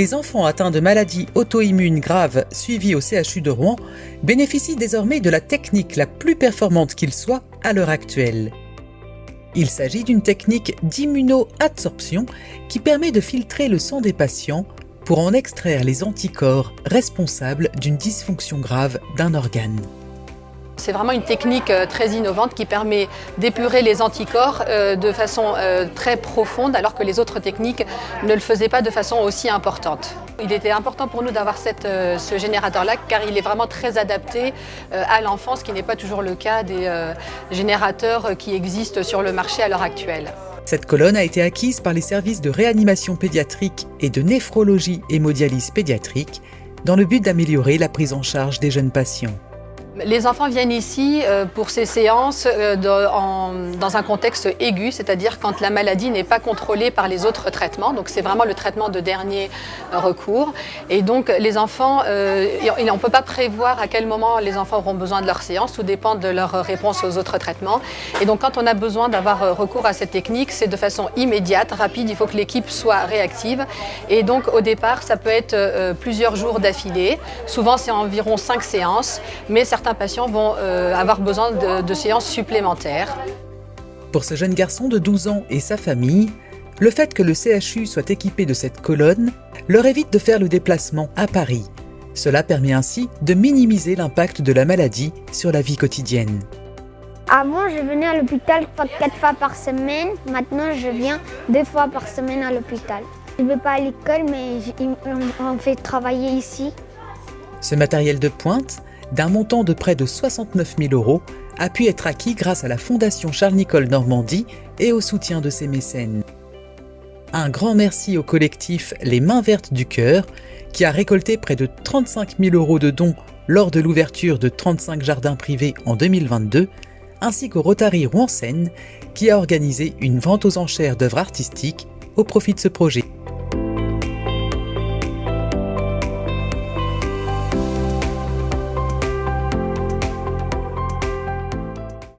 les enfants atteints de maladies auto-immunes graves suivis au CHU de Rouen bénéficient désormais de la technique la plus performante qu'il soit à l'heure actuelle. Il s'agit d'une technique d'immunoadsorption qui permet de filtrer le sang des patients pour en extraire les anticorps responsables d'une dysfonction grave d'un organe. C'est vraiment une technique euh, très innovante qui permet d'épurer les anticorps euh, de façon euh, très profonde alors que les autres techniques ne le faisaient pas de façon aussi importante. Il était important pour nous d'avoir ce générateur-là car il est vraiment très adapté à l'enfance, ce qui n'est pas toujours le cas des générateurs qui existent sur le marché à l'heure actuelle. Cette colonne a été acquise par les services de réanimation pédiatrique et de néphrologie hémodialyse pédiatrique dans le but d'améliorer la prise en charge des jeunes patients. Les enfants viennent ici euh, pour ces séances euh, dans un contexte aigu, c'est-à-dire quand la maladie n'est pas contrôlée par les autres traitements. Donc c'est vraiment le traitement de dernier euh, recours. Et donc les enfants, on ne peut pas prévoir à quel moment les enfants auront besoin de leur séance, tout dépend de leur réponse aux autres traitements. Et donc quand on a besoin d'avoir recours à cette technique, c'est de façon immédiate, rapide, il faut que l'équipe soit réactive. Et donc au départ, ça peut être plusieurs jours d'affilée. Souvent c'est environ cinq séances, mais certains patients vont euh, avoir besoin de, séances supplémentaires. Pour ce jeune garçon de 12 ans et sa famille, le fait que le CHU soit équipé de cette colonne leur évite de faire le déplacement à Paris. Cela permet ainsi de minimiser l'impact de la maladie sur la vie quotidienne. Avant, je venais à l'hôpital quatre fois par semaine. Maintenant, je viens deux fois par semaine à l'hôpital. Je ne vais pas à l'école, mais on fait travailler ici. Ce matériel de pointe d'un montant de près de 69 000 euros a pu être acquis grâce à la Fondation Charles-Nicolle Normandie et au soutien de ses mécènes. Un grand merci au collectif Les Mains Vertes du Cœur qui a récolté près de 35 000 euros de dons lors de l'ouverture de 35 jardins privés en 2022, ainsi qu'au Rotary Rouen-Seine qui a organisé une vente aux enchères d'œuvres artistiques au profit de ce projet.